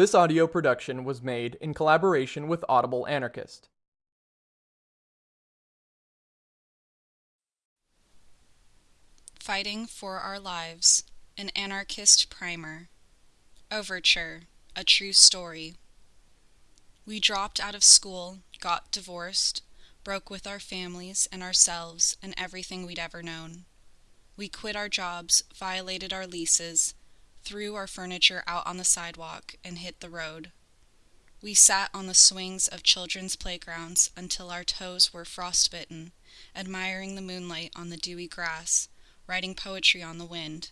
This audio production was made in collaboration with Audible Anarchist. Fighting for Our Lives, an Anarchist Primer. Overture, a true story. We dropped out of school, got divorced, broke with our families and ourselves and everything we'd ever known. We quit our jobs, violated our leases, threw our furniture out on the sidewalk, and hit the road. We sat on the swings of children's playgrounds until our toes were frostbitten, admiring the moonlight on the dewy grass, writing poetry on the wind.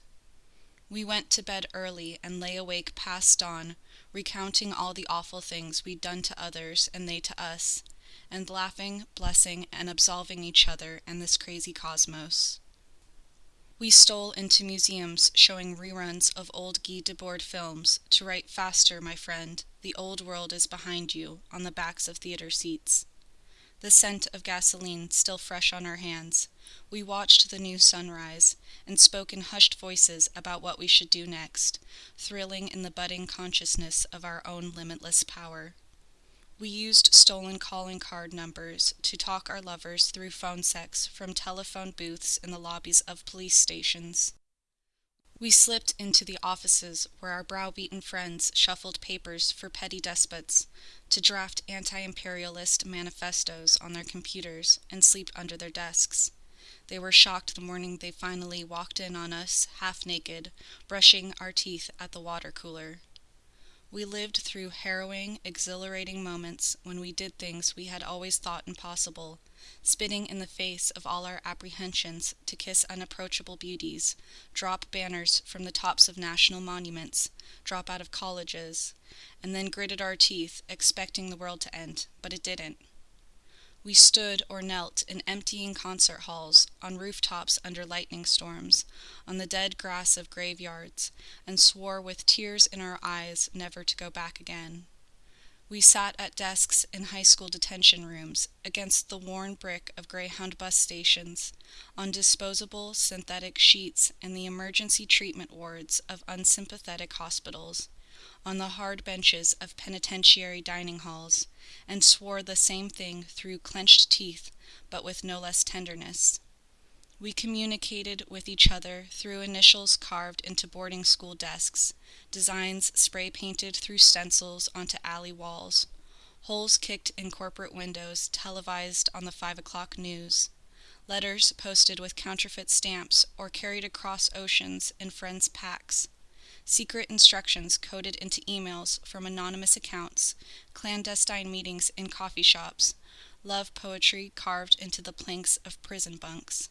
We went to bed early and lay awake past dawn, recounting all the awful things we'd done to others and they to us, and laughing, blessing, and absolving each other and this crazy cosmos. We stole into museums showing reruns of old Guy Debord films to write faster, my friend, the old world is behind you, on the backs of theater seats. The scent of gasoline still fresh on our hands, we watched the new sunrise and spoke in hushed voices about what we should do next, thrilling in the budding consciousness of our own limitless power. We used stolen calling card numbers to talk our lovers through phone sex from telephone booths in the lobbies of police stations. We slipped into the offices where our browbeaten friends shuffled papers for petty despots to draft anti imperialist manifestos on their computers and sleep under their desks. They were shocked the morning they finally walked in on us, half naked, brushing our teeth at the water cooler. We lived through harrowing, exhilarating moments when we did things we had always thought impossible, spitting in the face of all our apprehensions to kiss unapproachable beauties, drop banners from the tops of national monuments, drop out of colleges, and then gritted our teeth, expecting the world to end, but it didn't. We stood or knelt in emptying concert halls, on rooftops under lightning storms, on the dead grass of graveyards, and swore with tears in our eyes never to go back again. We sat at desks in high school detention rooms, against the worn brick of Greyhound bus stations, on disposable synthetic sheets in the emergency treatment wards of unsympathetic hospitals on the hard benches of penitentiary dining halls, and swore the same thing through clenched teeth, but with no less tenderness. We communicated with each other through initials carved into boarding school desks, designs spray painted through stencils onto alley walls, holes kicked in corporate windows televised on the five o'clock news, letters posted with counterfeit stamps or carried across oceans in friends' packs, secret instructions coded into emails from anonymous accounts, clandestine meetings in coffee shops, love poetry carved into the planks of prison bunks.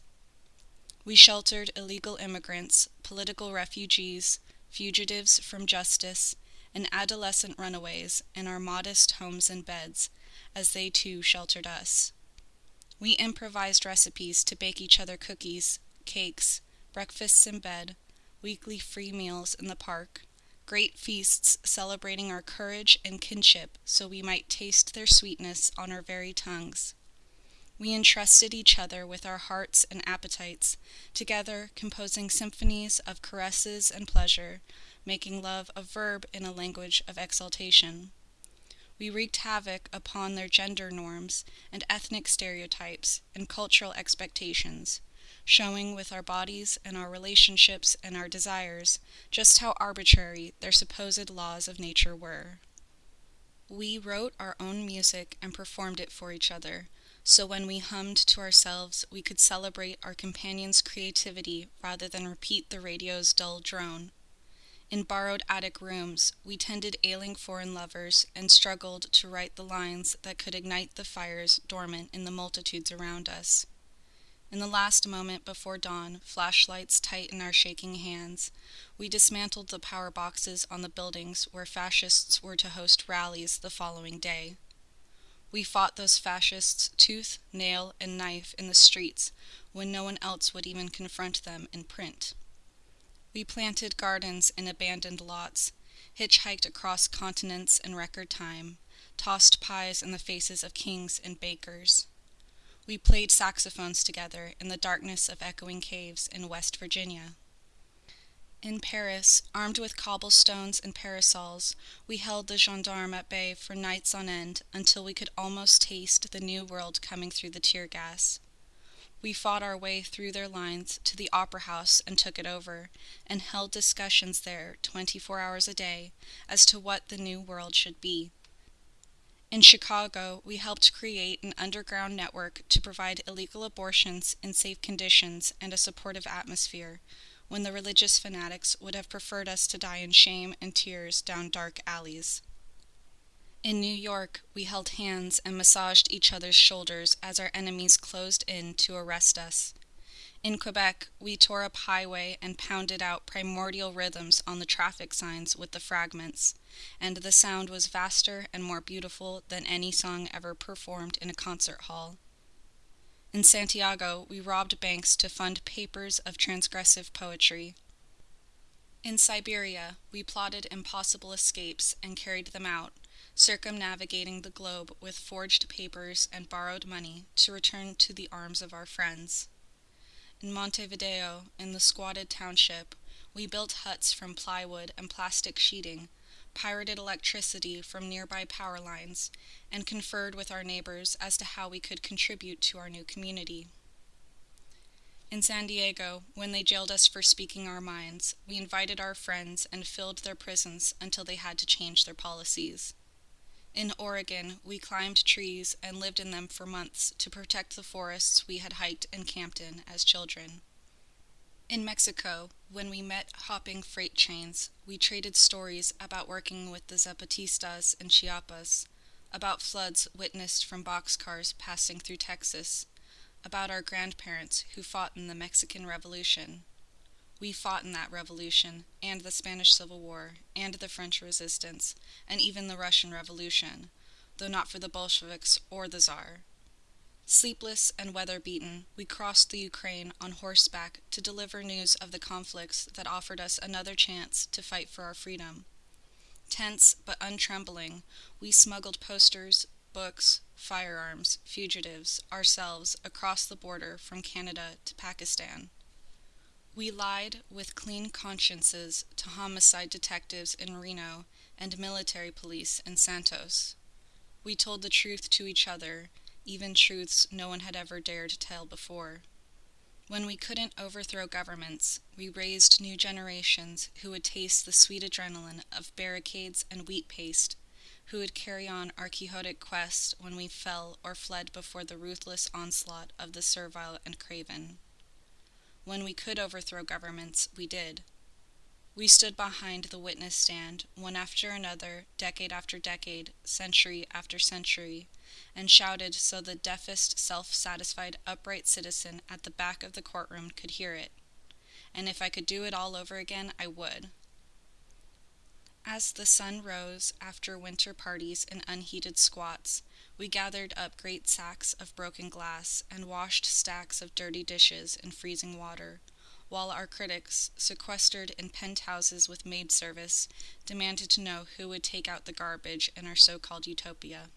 We sheltered illegal immigrants, political refugees, fugitives from justice, and adolescent runaways in our modest homes and beds, as they too sheltered us. We improvised recipes to bake each other cookies, cakes, breakfasts in bed, weekly free meals in the park, great feasts celebrating our courage and kinship so we might taste their sweetness on our very tongues. We entrusted each other with our hearts and appetites, together composing symphonies of caresses and pleasure, making love a verb in a language of exaltation. We wreaked havoc upon their gender norms and ethnic stereotypes and cultural expectations, showing with our bodies and our relationships and our desires just how arbitrary their supposed laws of nature were. We wrote our own music and performed it for each other, so when we hummed to ourselves, we could celebrate our companion's creativity rather than repeat the radio's dull drone. In borrowed attic rooms, we tended ailing foreign lovers and struggled to write the lines that could ignite the fires dormant in the multitudes around us. In the last moment before dawn, flashlights tight in our shaking hands, we dismantled the power boxes on the buildings where fascists were to host rallies the following day. We fought those fascists tooth, nail, and knife in the streets when no one else would even confront them in print. We planted gardens in abandoned lots, hitchhiked across continents in record time, tossed pies in the faces of kings and bakers. We played saxophones together in the darkness of echoing caves in West Virginia. In Paris, armed with cobblestones and parasols, we held the gendarme at bay for nights on end until we could almost taste the new world coming through the tear gas. We fought our way through their lines to the Opera House and took it over, and held discussions there 24 hours a day as to what the new world should be. In Chicago, we helped create an underground network to provide illegal abortions in safe conditions and a supportive atmosphere when the religious fanatics would have preferred us to die in shame and tears down dark alleys. In New York, we held hands and massaged each other's shoulders as our enemies closed in to arrest us. In Quebec, we tore up highway and pounded out primordial rhythms on the traffic signs with the fragments, and the sound was vaster and more beautiful than any song ever performed in a concert hall. In Santiago, we robbed banks to fund papers of transgressive poetry. In Siberia, we plotted impossible escapes and carried them out, circumnavigating the globe with forged papers and borrowed money to return to the arms of our friends. In Montevideo, in the squatted township, we built huts from plywood and plastic sheeting pirated electricity from nearby power lines, and conferred with our neighbors as to how we could contribute to our new community. In San Diego, when they jailed us for speaking our minds, we invited our friends and filled their prisons until they had to change their policies. In Oregon, we climbed trees and lived in them for months to protect the forests we had hiked and camped in as children. In Mexico, when we met hopping freight trains, we traded stories about working with the Zapatistas in Chiapas, about floods witnessed from boxcars passing through Texas, about our grandparents who fought in the Mexican Revolution. We fought in that revolution, and the Spanish Civil War, and the French Resistance, and even the Russian Revolution, though not for the Bolsheviks or the Czar. Sleepless and weather beaten, we crossed the Ukraine on horseback to deliver news of the conflicts that offered us another chance to fight for our freedom. Tense but untrembling, we smuggled posters, books, firearms, fugitives, ourselves across the border from Canada to Pakistan. We lied with clean consciences to homicide detectives in Reno and military police in Santos. We told the truth to each other even truths no one had ever dared tell before. When we couldn't overthrow governments, we raised new generations who would taste the sweet adrenaline of barricades and wheat paste, who would carry on our quixotic quest when we fell or fled before the ruthless onslaught of the servile and craven. When we could overthrow governments, we did. We stood behind the witness stand, one after another, decade after decade, century after century, and shouted so the deafest, self satisfied, upright citizen at the back of the courtroom could hear it. And if I could do it all over again, I would. As the sun rose after winter parties and unheated squats, we gathered up great sacks of broken glass and washed stacks of dirty dishes in freezing water, while our critics, sequestered in penthouses with maid service, demanded to know who would take out the garbage in our so called utopia.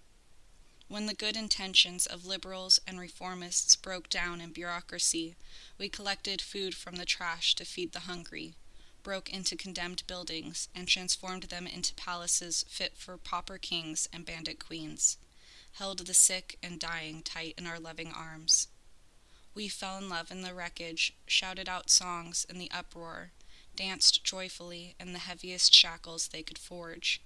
When the good intentions of liberals and reformists broke down in bureaucracy, we collected food from the trash to feed the hungry, broke into condemned buildings, and transformed them into palaces fit for pauper kings and bandit queens, held the sick and dying tight in our loving arms. We fell in love in the wreckage, shouted out songs in the uproar, danced joyfully in the heaviest shackles they could forge.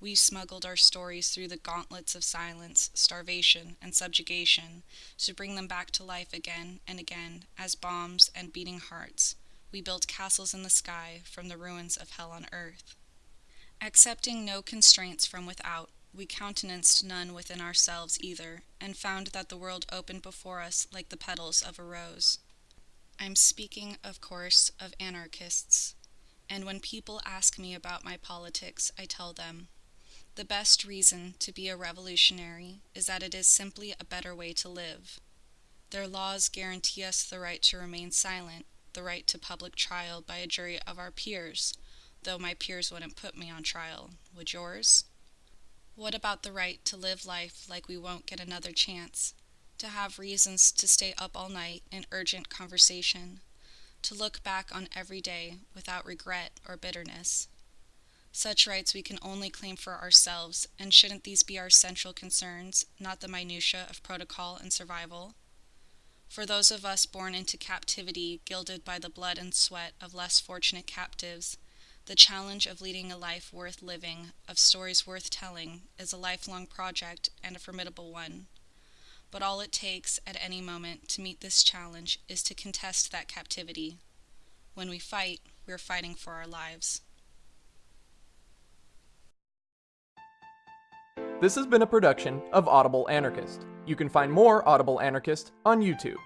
We smuggled our stories through the gauntlets of silence, starvation, and subjugation to bring them back to life again and again as bombs and beating hearts. We built castles in the sky from the ruins of hell on earth. Accepting no constraints from without, we countenanced none within ourselves either, and found that the world opened before us like the petals of a rose. I'm speaking, of course, of anarchists, and when people ask me about my politics, I tell them the best reason to be a revolutionary is that it is simply a better way to live. Their laws guarantee us the right to remain silent, the right to public trial by a jury of our peers, though my peers wouldn't put me on trial. Would yours? What about the right to live life like we won't get another chance? To have reasons to stay up all night in urgent conversation? to look back on every day without regret or bitterness. Such rights we can only claim for ourselves, and shouldn't these be our central concerns, not the minutiae of protocol and survival? For those of us born into captivity, gilded by the blood and sweat of less fortunate captives, the challenge of leading a life worth living, of stories worth telling, is a lifelong project and a formidable one. But all it takes at any moment to meet this challenge is to contest that captivity. When we fight, we're fighting for our lives. This has been a production of Audible Anarchist. You can find more Audible Anarchist on YouTube.